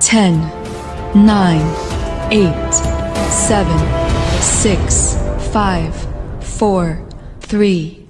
10, 9, 8, 7, 6, 5, 4, 3,